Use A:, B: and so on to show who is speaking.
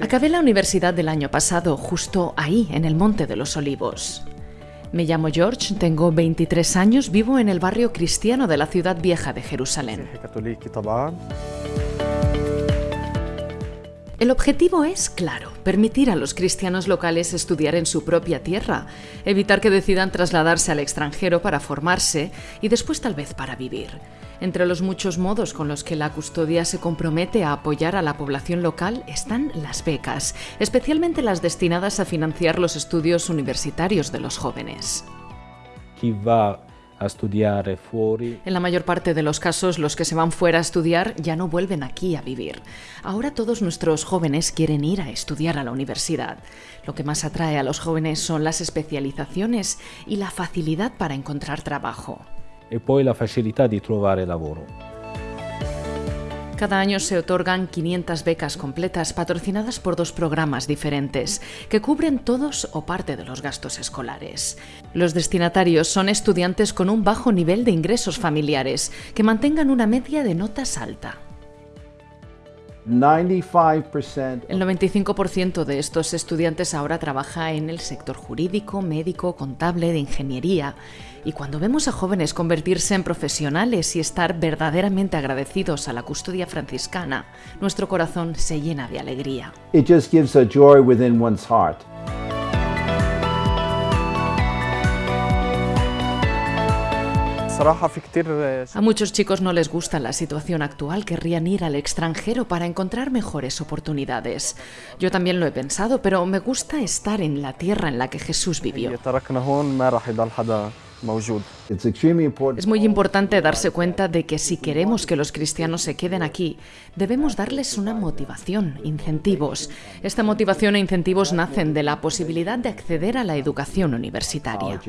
A: Acabé la universidad del año pasado, justo ahí, en el Monte de los Olivos. Me llamo George, tengo 23 años, vivo en el barrio cristiano de la ciudad vieja de Jerusalén. El objetivo es claro, permitir a los cristianos locales estudiar en su propia tierra, evitar que decidan trasladarse al extranjero para formarse y después tal vez para vivir. Entre los muchos modos con los que la custodia se compromete a apoyar a la población local están las becas, especialmente las destinadas a financiar los estudios universitarios de los jóvenes
B: a fuori
A: En la mayor parte de los casos, los que se van fuera a estudiar ya no vuelven aquí a vivir. Ahora todos nuestros jóvenes quieren ir a estudiar a la universidad. Lo que más atrae a los jóvenes son las especializaciones y la facilidad para encontrar trabajo.
B: e poi la facilità di trovare lavoro.
A: Cada año se otorgan 500 becas completas patrocinadas por dos programas diferentes que cubren todos o parte de los gastos escolares. Los destinatarios son estudiantes con un bajo nivel de ingresos familiares que mantengan una media de notas alta.
C: 95%
A: El 95% de estos estudiantes ahora trabaja en el sector jurídico, médico, contable, de ingeniería. Y cuando vemos a jóvenes convertirse en profesionales y estar verdaderamente agradecidos a la custodia franciscana, nuestro corazón se llena de alegría.
C: it just gives a joy within one's heart.
A: A muchos chicos no les gusta la situación actual, querrían ir al extranjero para encontrar mejores oportunidades. Yo también lo he pensado, pero me gusta estar en la tierra en la que Jesús vivió. Es muy importante darse cuenta de que si queremos que los cristianos se queden aquí, debemos darles una motivación, incentivos. Esta motivación e incentivos nacen de la posibilidad de acceder a la educación universitaria.